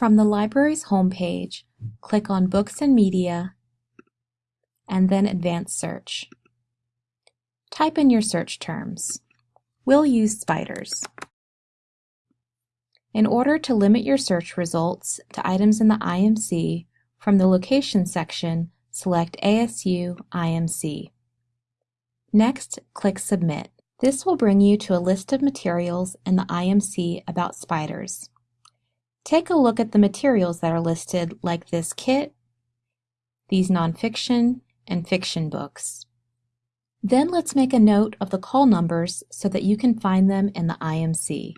From the library's homepage, click on Books and Media, and then Advanced Search. Type in your search terms. We'll use spiders. In order to limit your search results to items in the IMC, from the Location section, select ASU IMC. Next, click Submit. This will bring you to a list of materials in the IMC about spiders. Take a look at the materials that are listed like this kit, these nonfiction, and fiction books. Then let's make a note of the call numbers so that you can find them in the IMC.